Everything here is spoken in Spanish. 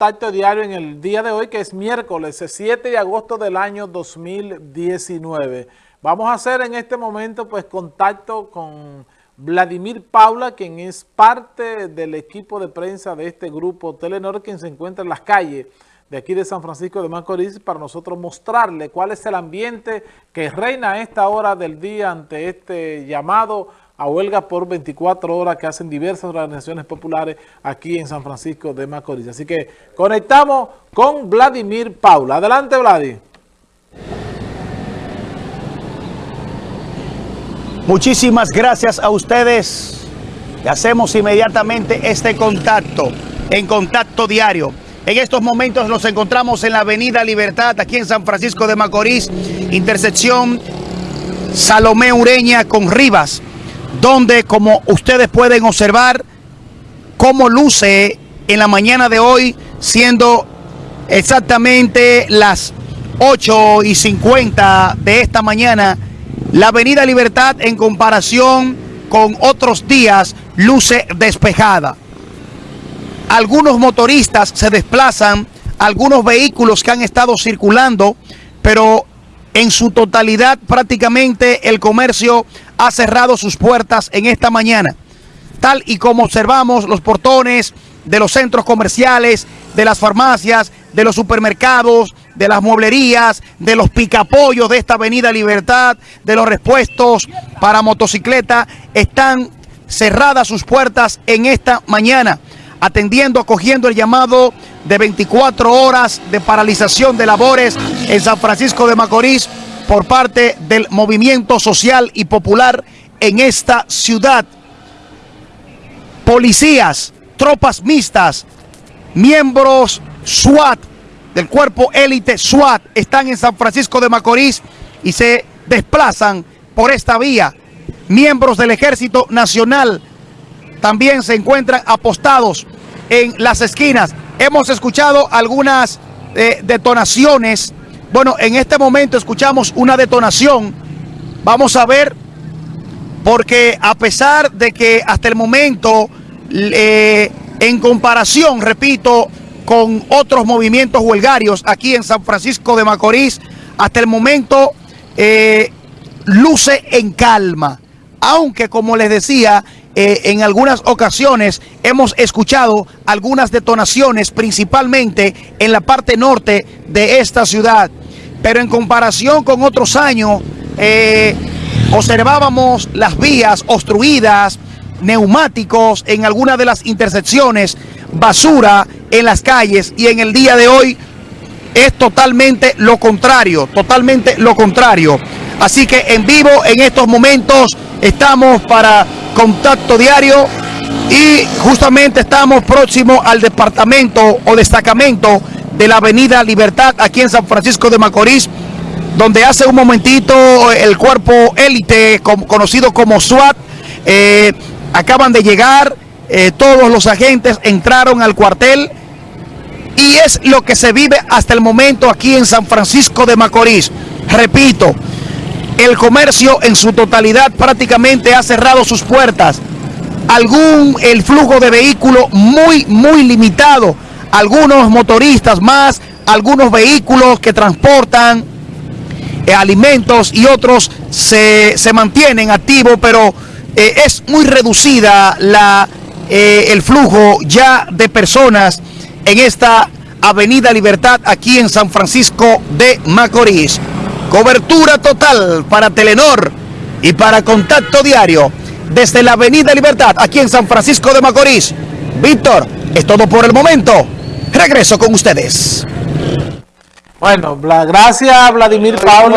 Contacto diario en el día de hoy, que es miércoles 7 de agosto del año 2019. Vamos a hacer en este momento pues contacto con Vladimir Paula, quien es parte del equipo de prensa de este grupo Telenor, quien se encuentra en las calles de aquí de San Francisco de Macorís para nosotros mostrarle cuál es el ambiente que reina a esta hora del día ante este llamado a huelga por 24 horas que hacen diversas organizaciones populares aquí en San Francisco de Macorís. Así que conectamos con Vladimir Paula. Adelante, Vladimir. Muchísimas gracias a ustedes. Hacemos inmediatamente este contacto, en contacto diario. En estos momentos nos encontramos en la Avenida Libertad, aquí en San Francisco de Macorís, intersección Salomé Ureña con Rivas donde como ustedes pueden observar cómo luce en la mañana de hoy siendo exactamente las 8 y 50 de esta mañana la avenida Libertad en comparación con otros días luce despejada. Algunos motoristas se desplazan algunos vehículos que han estado circulando pero en su totalidad prácticamente el comercio ha cerrado sus puertas en esta mañana. Tal y como observamos los portones de los centros comerciales, de las farmacias, de los supermercados, de las mueblerías, de los picapollos de esta avenida Libertad, de los repuestos para motocicleta, están cerradas sus puertas en esta mañana, atendiendo, acogiendo el llamado de 24 horas de paralización de labores en San Francisco de Macorís por parte del movimiento social y popular en esta ciudad. Policías, tropas mixtas, miembros SWAT, del cuerpo élite SWAT, están en San Francisco de Macorís y se desplazan por esta vía. Miembros del Ejército Nacional también se encuentran apostados en las esquinas. Hemos escuchado algunas eh, detonaciones bueno, en este momento escuchamos una detonación. Vamos a ver, porque a pesar de que hasta el momento, eh, en comparación, repito, con otros movimientos huelgarios aquí en San Francisco de Macorís, hasta el momento eh, luce en calma. Aunque, como les decía, eh, en algunas ocasiones hemos escuchado algunas detonaciones, principalmente en la parte norte de esta ciudad. Pero en comparación con otros años, eh, observábamos las vías obstruidas, neumáticos en algunas de las intersecciones, basura en las calles y en el día de hoy es totalmente lo contrario, totalmente lo contrario. Así que en vivo en estos momentos estamos para contacto diario y justamente estamos próximos al departamento o destacamento de la avenida Libertad aquí en San Francisco de Macorís, donde hace un momentito el cuerpo élite conocido como SWAT eh, acaban de llegar, eh, todos los agentes entraron al cuartel y es lo que se vive hasta el momento aquí en San Francisco de Macorís. Repito, el comercio en su totalidad prácticamente ha cerrado sus puertas. Algún, el flujo de vehículos muy, muy limitado algunos motoristas más, algunos vehículos que transportan eh, alimentos y otros se, mantienen activos, pero eh, es muy reducida la, eh, el flujo ya de personas en esta Avenida Libertad aquí en San Francisco de Macorís. Cobertura total para Telenor y para Contacto Diario desde la Avenida Libertad aquí en San Francisco de Macorís. Víctor, es todo por el momento. Regreso con ustedes. Bueno, gracias Vladimir Paula.